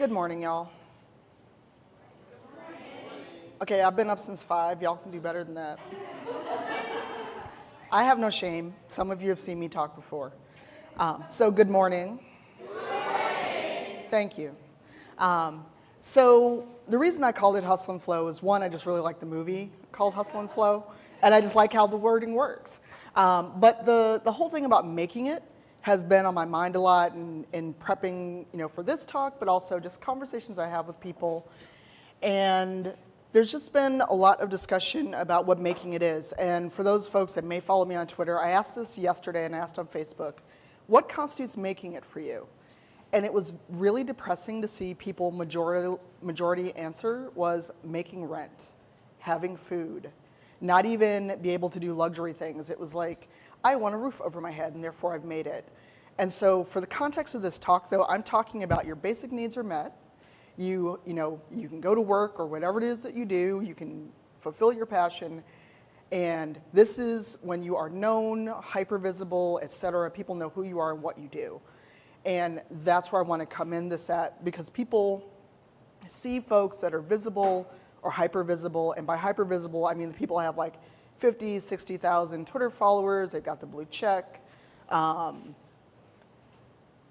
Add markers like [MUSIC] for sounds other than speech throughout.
Good morning, y'all. Okay, I've been up since five. Y'all can do better than that. I have no shame. Some of you have seen me talk before. Um, so, good morning. Thank you. Um, so, the reason I called it Hustle and Flow is one, I just really like the movie called Hustle and Flow, and I just like how the wording works. Um, but the, the whole thing about making it has been on my mind a lot in, in prepping you know, for this talk, but also just conversations I have with people. And there's just been a lot of discussion about what making it is. And for those folks that may follow me on Twitter, I asked this yesterday and I asked on Facebook, what constitutes making it for you? And it was really depressing to see people majority, majority answer was making rent, having food, not even be able to do luxury things. It was like, I want a roof over my head and therefore I've made it. And so for the context of this talk though, I'm talking about your basic needs are met. You, you know, you can go to work or whatever it is that you do, you can fulfill your passion. And this is when you are known, hyper visible, et cetera. People know who you are and what you do. And that's where I want to come in this at because people see folks that are visible or hyper visible. And by hyper visible, I mean the people have like 50, 60,000 Twitter followers. They've got the blue check. Um,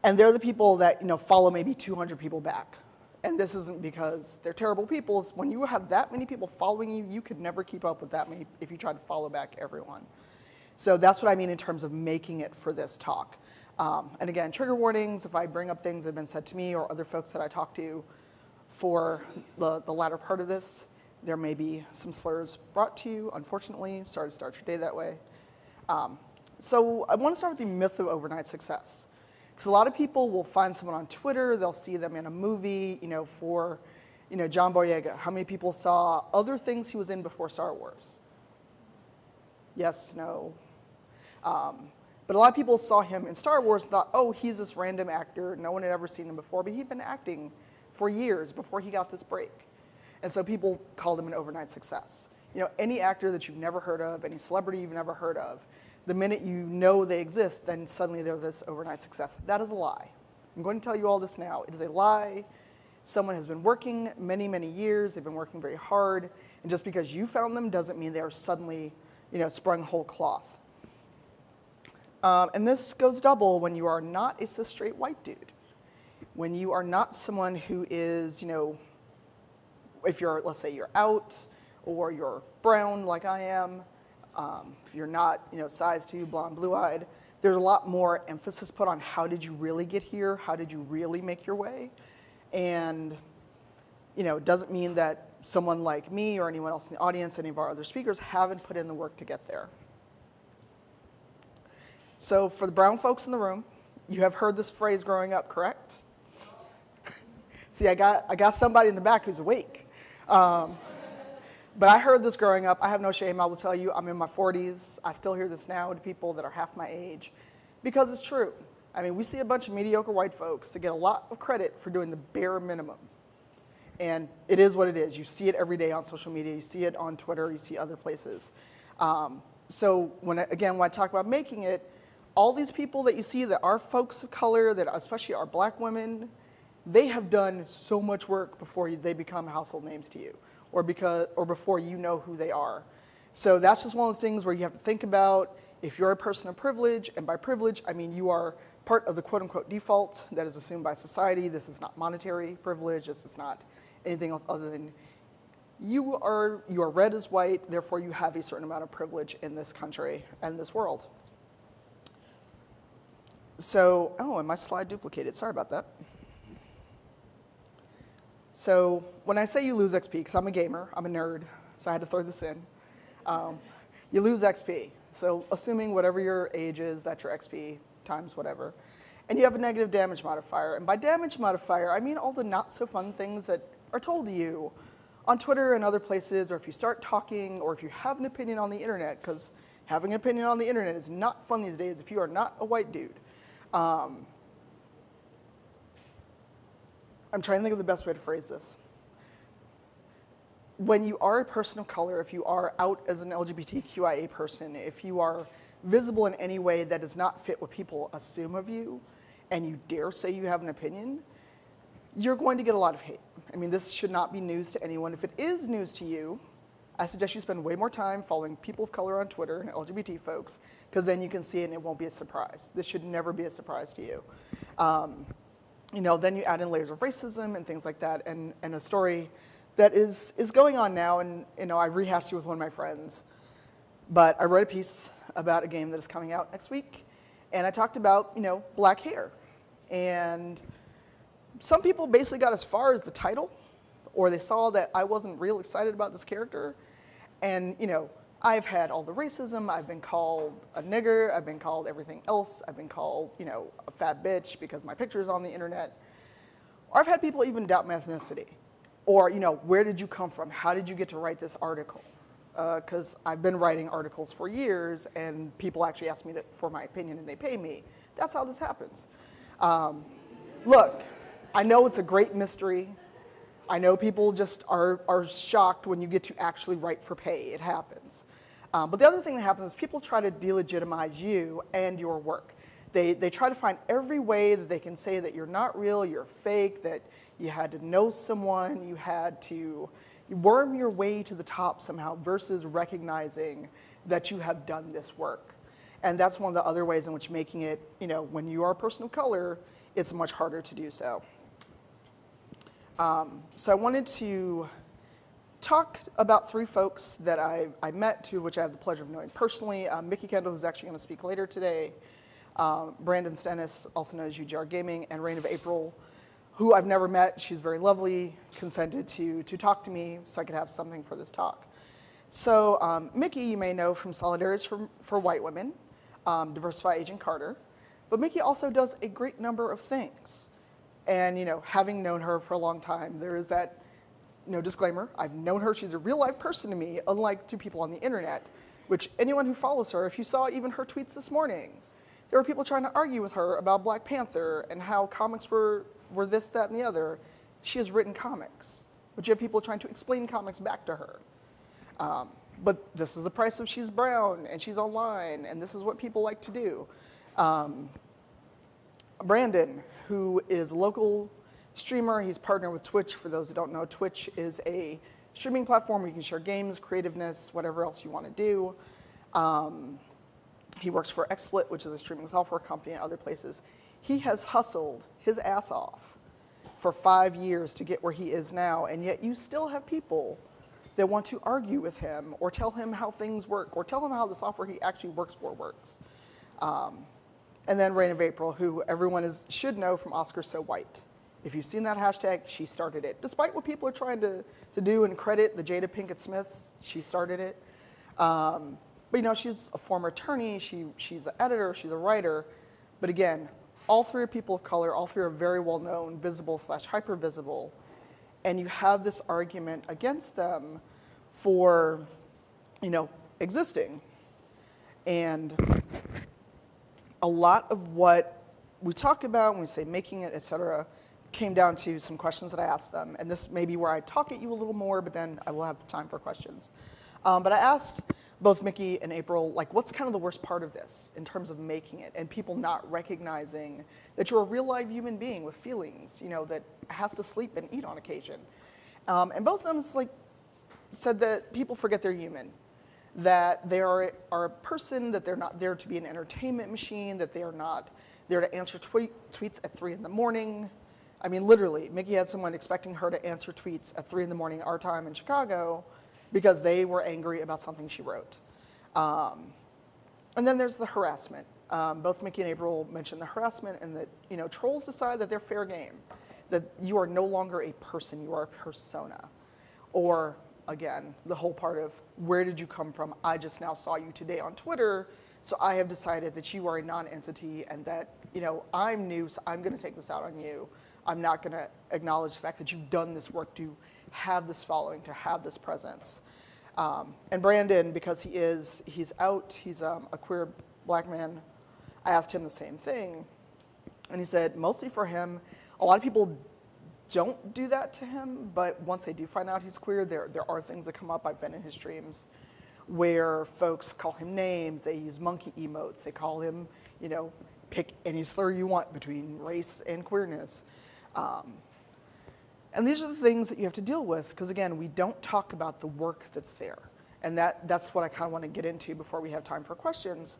and they're the people that you know follow maybe 200 people back. And this isn't because they're terrible people. It's when you have that many people following you, you could never keep up with that many if you tried to follow back everyone. So that's what I mean in terms of making it for this talk. Um, and again, trigger warnings if I bring up things that have been said to me or other folks that I talk to for the, the latter part of this. There may be some slurs brought to you, unfortunately. Sorry to start your day that way. Um, so I want to start with the myth of overnight success. Because a lot of people will find someone on Twitter, they'll see them in a movie, you know, for, you know, John Boyega. How many people saw other things he was in before Star Wars? Yes, no. Um, but a lot of people saw him in Star Wars and thought, oh, he's this random actor. No one had ever seen him before, but he'd been acting for years before he got this break. And so people call them an overnight success. You know, any actor that you've never heard of, any celebrity you've never heard of, the minute you know they exist, then suddenly they're this overnight success. That is a lie. I'm going to tell you all this now. It is a lie. Someone has been working many, many years. They've been working very hard. And just because you found them doesn't mean they are suddenly, you know, sprung whole cloth. Um, and this goes double when you are not a cis straight white dude. When you are not someone who is, you know, if you're, let's say you're out or you're brown like I am, um, if you're not, you know, size two, blonde, blue-eyed, there's a lot more emphasis put on how did you really get here? How did you really make your way? And, you know, it doesn't mean that someone like me or anyone else in the audience, any of our other speakers, haven't put in the work to get there. So for the brown folks in the room, you have heard this phrase growing up, correct? [LAUGHS] See, I got, I got somebody in the back who's awake. Um, but I heard this growing up. I have no shame. I will tell you, I'm in my 40s. I still hear this now to people that are half my age because it's true. I mean, we see a bunch of mediocre white folks that get a lot of credit for doing the bare minimum. And it is what it is. You see it every day on social media. You see it on Twitter. You see other places. Um, so when again, when I talk about making it, all these people that you see that are folks of color, that especially are black women, they have done so much work before they become household names to you or, because, or before you know who they are. So that's just one of those things where you have to think about if you're a person of privilege, and by privilege, I mean you are part of the quote unquote default that is assumed by society. This is not monetary privilege, this is not anything else other than you are, you are red as white, therefore you have a certain amount of privilege in this country and this world. So, oh, and my slide duplicated, sorry about that. So when I say you lose XP, because I'm a gamer, I'm a nerd, so I had to throw this in, um, you lose XP. So assuming whatever your age is, that's your XP times whatever. And you have a negative damage modifier. And by damage modifier, I mean all the not so fun things that are told to you on Twitter and other places, or if you start talking, or if you have an opinion on the internet, because having an opinion on the internet is not fun these days if you are not a white dude. Um, I'm trying to think of the best way to phrase this. When you are a person of color, if you are out as an LGBTQIA person, if you are visible in any way that does not fit what people assume of you, and you dare say you have an opinion, you're going to get a lot of hate. I mean, this should not be news to anyone. If it is news to you, I suggest you spend way more time following people of color on Twitter and LGBT folks, because then you can see it and it won't be a surprise. This should never be a surprise to you. Um, you know, then you add in layers of racism and things like that, and, and a story that is, is going on now, and you know, I rehashed it with one of my friends, but I wrote a piece about a game that is coming out next week, and I talked about, you know, black hair. And some people basically got as far as the title, or they saw that I wasn't real excited about this character, and you know, I've had all the racism, I've been called a nigger, I've been called everything else, I've been called, you know, a fat bitch because my picture is on the internet. Or I've had people even doubt my ethnicity. Or, you know, where did you come from? How did you get to write this article? Because uh, I've been writing articles for years and people actually ask me to, for my opinion and they pay me. That's how this happens. Um, look, I know it's a great mystery. I know people just are, are shocked when you get to actually write for pay. It happens. Um, but the other thing that happens is people try to delegitimize you and your work. They, they try to find every way that they can say that you're not real, you're fake, that you had to know someone, you had to worm your way to the top somehow versus recognizing that you have done this work. And that's one of the other ways in which making it, you know, when you are a person of color, it's much harder to do so. Um, so I wanted to talk about three folks that I, I met, of which I have the pleasure of knowing personally. Um, Mikki Kendall, who's actually going to speak later today, um, Brandon Stennis, also known as UGR Gaming, and Rain of April, who I've never met. She's very lovely, consented to, to talk to me so I could have something for this talk. So um, Mikki, you may know from Solidarities for, for White Women, um, Diversify Agent Carter, but Mikki also does a great number of things. And you know, having known her for a long time, there is that no disclaimer. I've known her, she's a real life person to me, unlike to people on the internet, which anyone who follows her, if you saw even her tweets this morning, there were people trying to argue with her about Black Panther and how comics were, were this, that, and the other. She has written comics, but you have people trying to explain comics back to her. Um, but this is the price of she's brown and she's online and this is what people like to do. Um, Brandon, who is a local streamer. He's partnered with Twitch. For those that don't know, Twitch is a streaming platform where you can share games, creativeness, whatever else you want to do. Um, he works for XSplit, which is a streaming software company and other places. He has hustled his ass off for five years to get where he is now, and yet you still have people that want to argue with him or tell him how things work or tell him how the software he actually works for works. Um, and then Rain of April, who everyone is, should know from Oscar So White. If you've seen that hashtag, she started it. Despite what people are trying to, to do and credit the Jada Pinkett Smiths, she started it. Um, but you know, she's a former attorney, she, she's an editor, she's a writer. But again, all three are people of color, all three are very well known, visible slash hyper visible. And you have this argument against them for, you know, existing. And a lot of what we talk about when we say making it, et cetera, came down to some questions that I asked them. And this may be where I talk at you a little more, but then I will have time for questions. Um, but I asked both Mikki and April, like, what's kind of the worst part of this in terms of making it and people not recognizing that you're a real live human being with feelings, you know, that has to sleep and eat on occasion. Um, and both of them like, said that people forget they're human that they are, are a person, that they're not there to be an entertainment machine, that they are not there to answer tweet, tweets at three in the morning. I mean, literally, Mikki had someone expecting her to answer tweets at three in the morning, our time in Chicago, because they were angry about something she wrote. Um, and then there's the harassment. Um, both Mikki and April mentioned the harassment and that, you know, trolls decide that they're fair game, that you are no longer a person, you are a persona. Or again, the whole part of where did you come from? I just now saw you today on Twitter, so I have decided that you are a non-entity and that, you know, I'm new, so I'm gonna take this out on you. I'm not gonna acknowledge the fact that you've done this work to have this following, to have this presence. Um, and Brandon, because he is, he's out, he's um, a queer black man, I asked him the same thing. And he said, mostly for him, a lot of people don't do that to him, but once they do find out he's queer, there, there are things that come up. I've been in his streams where folks call him names, they use monkey emotes, they call him, you know, pick any slur you want between race and queerness. Um, And these are the things that you have to deal with because, again, we don't talk about the work that's there. And that, that's what I kind of want to get into before we have time for questions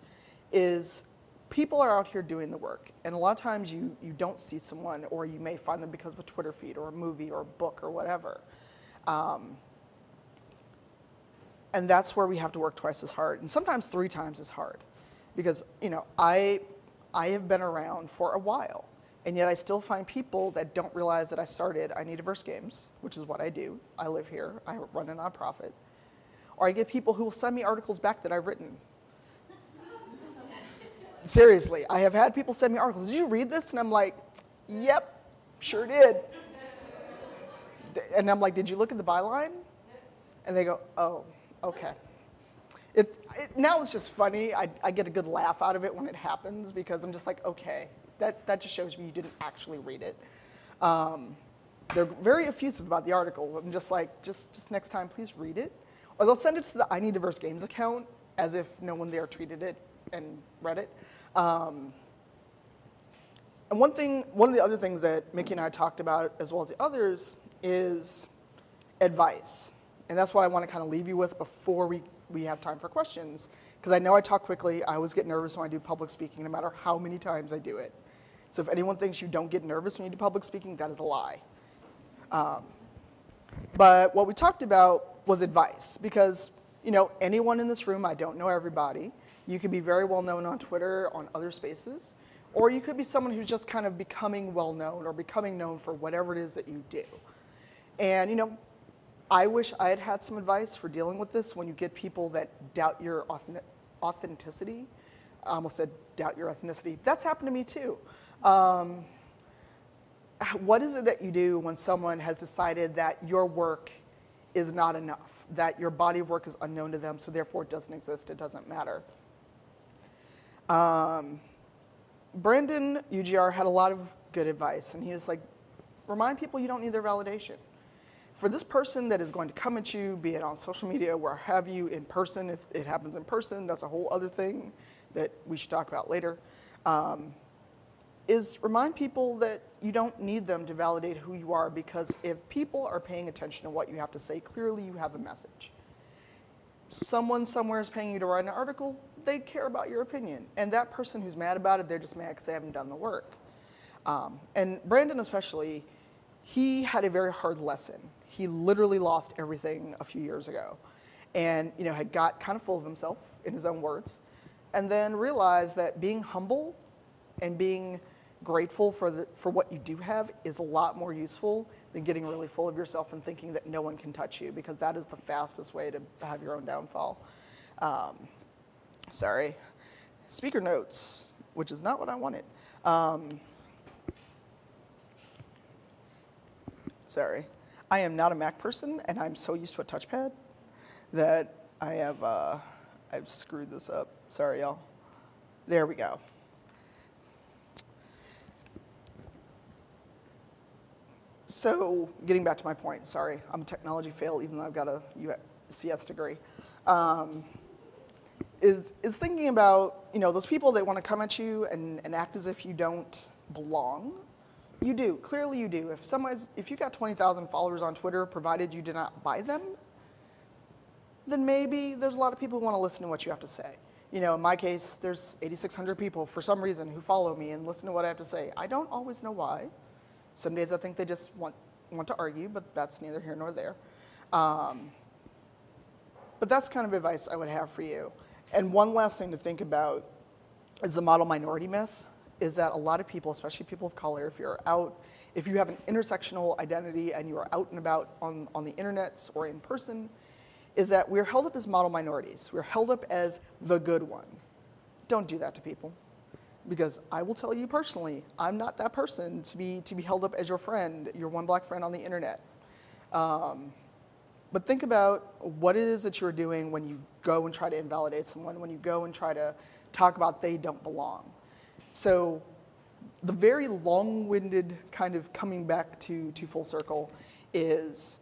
is people are out here doing the work. And a lot of times you, you don't see someone or you may find them because of a Twitter feed or a movie or a book or whatever. Um, and that's where we have to work twice as hard and sometimes three times as hard because you know i i have been around for a while and yet i still find people that don't realize that i started i need diverse games which is what i do i live here i run a nonprofit or i get people who will send me articles back that i've written seriously i have had people send me articles did you read this and i'm like yep sure did and i'm like did you look at the byline and they go oh Okay. It, it, now it's just funny. I, I get a good laugh out of it when it happens because I'm just like, okay, that, that just shows me you didn't actually read it. Um, they're very effusive about the article. I'm just like, just, just next time, please read it. Or they'll send it to the I Need Diverse Games account as if no one there treated it and read it. Um, and one thing, one of the other things that Mikki and I talked about, as well as the others, is advice. And that's what I want to kind of leave you with before we, we have time for questions. Because I know I talk quickly. I always get nervous when I do public speaking, no matter how many times I do it. So if anyone thinks you don't get nervous when you do public speaking, that is a lie. Um, but what we talked about was advice. Because, you know, anyone in this room, I don't know everybody. You could be very well known on Twitter, on other spaces. Or you could be someone who's just kind of becoming well known or becoming known for whatever it is that you do. And, you know, I wish I had had some advice for dealing with this when you get people that doubt your authenticity. I almost said doubt your ethnicity. That's happened to me too. Um, what is it that you do when someone has decided that your work is not enough, that your body of work is unknown to them, so therefore it doesn't exist, it doesn't matter? Um, Brandon UGR had a lot of good advice, and he was like, remind people you don't need their validation for this person that is going to come at you, be it on social media, where have you, in person, if it happens in person, that's a whole other thing that we should talk about later, um, is remind people that you don't need them to validate who you are because if people are paying attention to what you have to say, clearly you have a message. Someone somewhere is paying you to write an article, they care about your opinion. And that person who's mad about it, they're just mad because they haven't done the work. Um, and Brandon especially, he had a very hard lesson he literally lost everything a few years ago and you know, had got kind of full of himself, in his own words, and then realized that being humble and being grateful for, the, for what you do have is a lot more useful than getting really full of yourself and thinking that no one can touch you because that is the fastest way to have your own downfall. Um, sorry. Speaker notes, which is not what I wanted. Um, sorry. I am not a Mac person, and I'm so used to a touchpad that I have uh, I've screwed this up. Sorry, y'all. There we go. So getting back to my point, sorry, I'm a technology fail even though I've got a CS degree. Um, is, is thinking about, you know, those people that want to come at you and, and act as if you don't belong you do, clearly you do. If someone's, if you've got 20,000 followers on Twitter, provided you did not buy them, then maybe there's a lot of people who want to listen to what you have to say. You know, in my case, there's 8,600 people for some reason who follow me and listen to what I have to say. I don't always know why. Some days I think they just want, want to argue, but that's neither here nor there. Um, but that's kind of advice I would have for you. And one last thing to think about is the model minority myth is that a lot of people, especially people of color, if you're out, if you have an intersectional identity and you are out and about on, on the internet or in person, is that we're held up as model minorities. We're held up as the good one. Don't do that to people. Because I will tell you personally, I'm not that person to be, to be held up as your friend, your one black friend on the internet. Um, but think about what it is that you're doing when you go and try to invalidate someone, when you go and try to talk about they don't belong. So the very long-winded kind of coming back to, to full circle is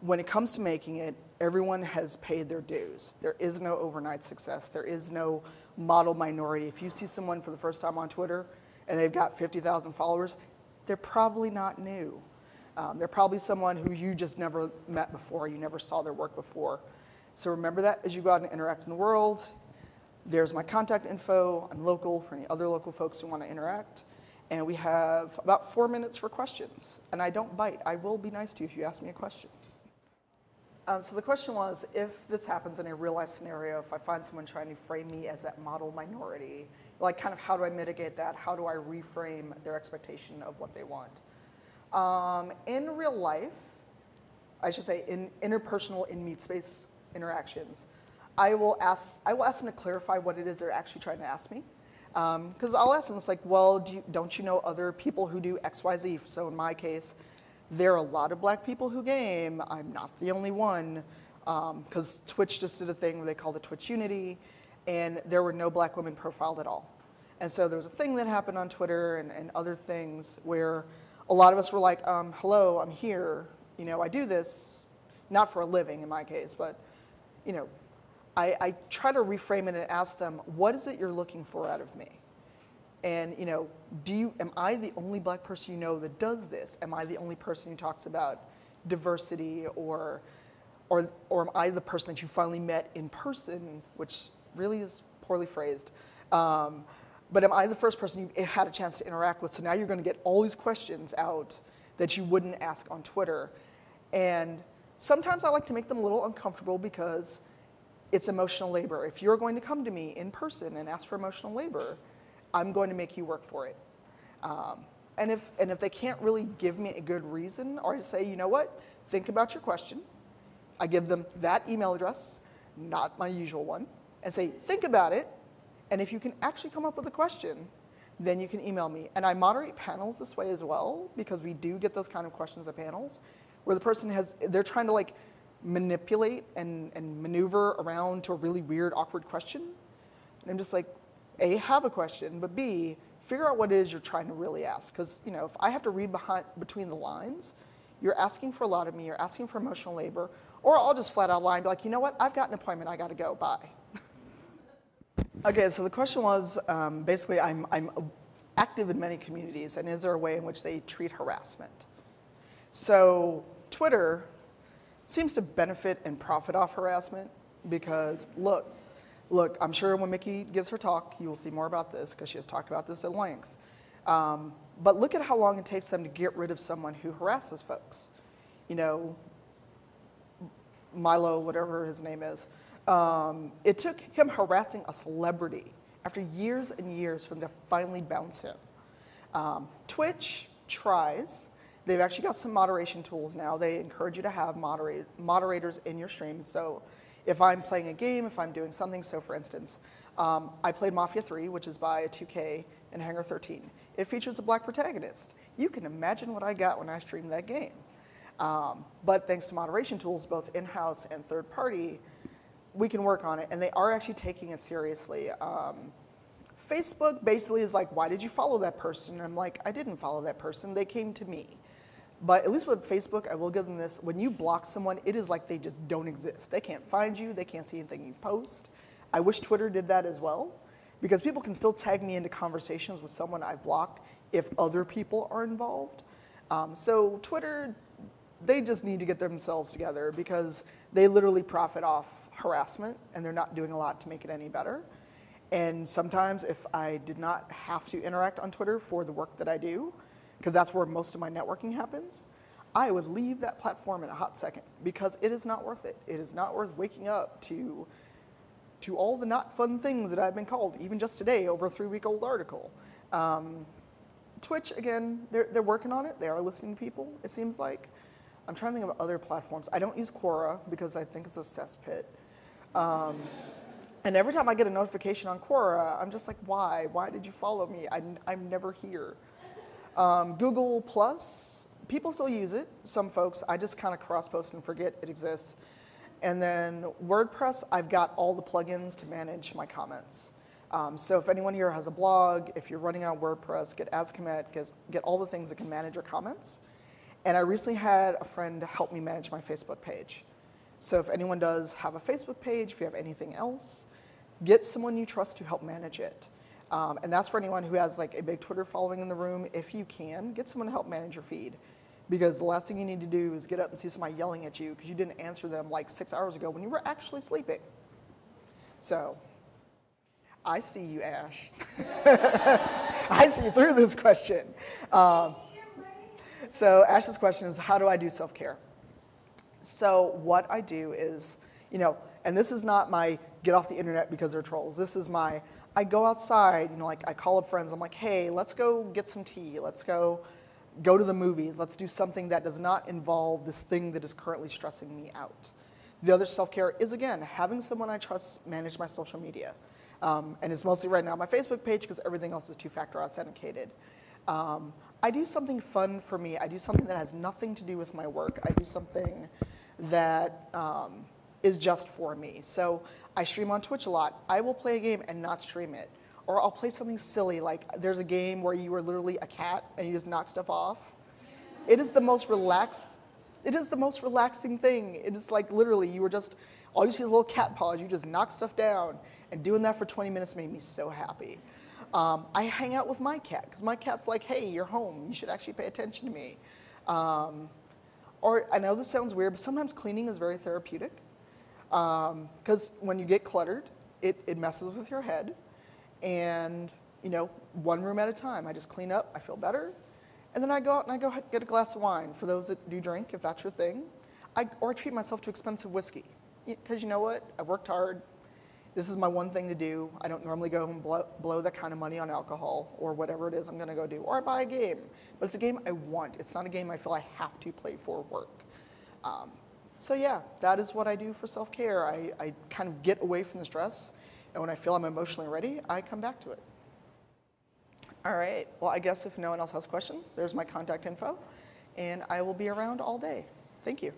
when it comes to making it, everyone has paid their dues. There is no overnight success. There is no model minority. If you see someone for the first time on Twitter and they've got 50,000 followers, they're probably not new. Um, they're probably someone who you just never met before, you never saw their work before. So remember that as you go out and interact in the world. There's my contact info. I'm local for any other local folks who want to interact. And we have about four minutes for questions. And I don't bite. I will be nice to you if you ask me a question. Um, so the question was, if this happens in a real life scenario, if I find someone trying to frame me as that model minority, like kind of how do I mitigate that? How do I reframe their expectation of what they want? Um, in real life, I should say in interpersonal in meet space interactions, I will ask I will ask them to clarify what it is they're actually trying to ask me. Because um, I'll ask them, it's like, well, do you, don't you know other people who do X, Y, Z? So in my case, there are a lot of black people who game. I'm not the only one. Because um, Twitch just did a thing where they call it Twitch Unity, and there were no black women profiled at all. And so there was a thing that happened on Twitter and, and other things where a lot of us were like, um, hello, I'm here. You know, I do this, not for a living in my case, but, you know, I, I try to reframe it and ask them, what is it you're looking for out of me? And you know, do you, am I the only black person you know that does this? Am I the only person who talks about diversity or, or, or am I the person that you finally met in person, which really is poorly phrased. Um, but am I the first person you had a chance to interact with? So now you're gonna get all these questions out that you wouldn't ask on Twitter. And sometimes I like to make them a little uncomfortable because it's emotional labor. If you're going to come to me in person and ask for emotional labor, I'm going to make you work for it. Um, and, if, and if they can't really give me a good reason or say, you know what, think about your question, I give them that email address, not my usual one, and say, think about it, and if you can actually come up with a question, then you can email me. And I moderate panels this way as well, because we do get those kind of questions at panels, where the person has, they're trying to like manipulate and, and maneuver around to a really weird, awkward question. And I'm just like, a, have a question, but B, figure out what it is you're trying to really ask. Because you know, if I have to read behind, between the lines, you're asking for a lot of me, you're asking for emotional labor, or I'll just flat out lie and be like, you know what, I've got an appointment, I gotta go, bye. [LAUGHS] okay, so the question was, um, basically I'm, I'm active in many communities, and is there a way in which they treat harassment? So Twitter seems to benefit and profit off harassment because look, Look, I'm sure when Mikki gives her talk, you will see more about this because she has talked about this at length. Um, but look at how long it takes them to get rid of someone who harasses folks. You know, Milo, whatever his name is. Um, it took him harassing a celebrity after years and years for them to finally bounce him. Um, Twitch tries. They've actually got some moderation tools now. They encourage you to have moderate, moderators in your stream. So if I'm playing a game, if I'm doing something, so for instance, um, I played Mafia 3, which is by 2K and Hangar 13. It features a black protagonist. You can imagine what I got when I streamed that game. Um, but thanks to moderation tools, both in-house and third party, we can work on it, and they are actually taking it seriously. Um, Facebook basically is like, why did you follow that person? And I'm like, I didn't follow that person, they came to me. But at least with Facebook, I will give them this, when you block someone, it is like they just don't exist. They can't find you, they can't see anything you post. I wish Twitter did that as well, because people can still tag me into conversations with someone I've blocked if other people are involved. Um, so Twitter, they just need to get themselves together because they literally profit off harassment and they're not doing a lot to make it any better. And sometimes if I did not have to interact on Twitter for the work that I do, because that's where most of my networking happens, I would leave that platform in a hot second because it is not worth it. It is not worth waking up to, to all the not fun things that I've been called, even just today over a three week old article. Um, Twitch, again, they're, they're working on it. They are listening to people, it seems like. I'm trying to think of other platforms. I don't use Quora because I think it's a cesspit. Um, and every time I get a notification on Quora, I'm just like, why? Why did you follow me? I'm, I'm never here. Um, Google Plus, people still use it, some folks. I just kind of cross-post and forget it exists. And then WordPress, I've got all the plugins to manage my comments. Um, so if anyone here has a blog, if you're running on WordPress, get Akismet, get, get all the things that can manage your comments. And I recently had a friend help me manage my Facebook page. So if anyone does have a Facebook page, if you have anything else, get someone you trust to help manage it. Um, and that's for anyone who has like a big Twitter following in the room. If you can, get someone to help manage your feed. Because the last thing you need to do is get up and see somebody yelling at you because you didn't answer them like six hours ago when you were actually sleeping. So, I see you, Ash. [LAUGHS] I see through this question. Um, so Ash's question is, how do I do self-care? So what I do is, you know, and this is not my get off the internet because they're trolls. This is my, I go outside, you know, like I call up friends. I'm like, hey, let's go get some tea. Let's go go to the movies. Let's do something that does not involve this thing that is currently stressing me out. The other self-care is, again, having someone I trust manage my social media. Um, and it's mostly right now my Facebook page because everything else is two-factor authenticated. Um, I do something fun for me. I do something that has nothing to do with my work. I do something that um, is just for me. So I stream on Twitch a lot. I will play a game and not stream it. Or I'll play something silly, like there's a game where you are literally a cat and you just knock stuff off. It is the most relaxed, it is the most relaxing thing. It is like literally you were just, all you see is little cat paws, you just knock stuff down. And doing that for 20 minutes made me so happy. Um, I hang out with my cat because my cat's like, hey, you're home. You should actually pay attention to me. Um, or I know this sounds weird, but sometimes cleaning is very therapeutic because um, when you get cluttered, it, it messes with your head. And you know, one room at a time. I just clean up, I feel better. And then I go out and I go get a glass of wine for those that do drink, if that's your thing. I, or I treat myself to expensive whiskey. Because you know what? I worked hard. This is my one thing to do. I don't normally go and blow, blow that kind of money on alcohol or whatever it is I'm going to go do. Or I buy a game. But it's a game I want. It's not a game I feel I have to play for work. Um, so yeah, that is what I do for self-care. I, I kind of get away from the stress. And when I feel I'm emotionally ready, I come back to it. All right, well, I guess if no one else has questions, there's my contact info, and I will be around all day. Thank you.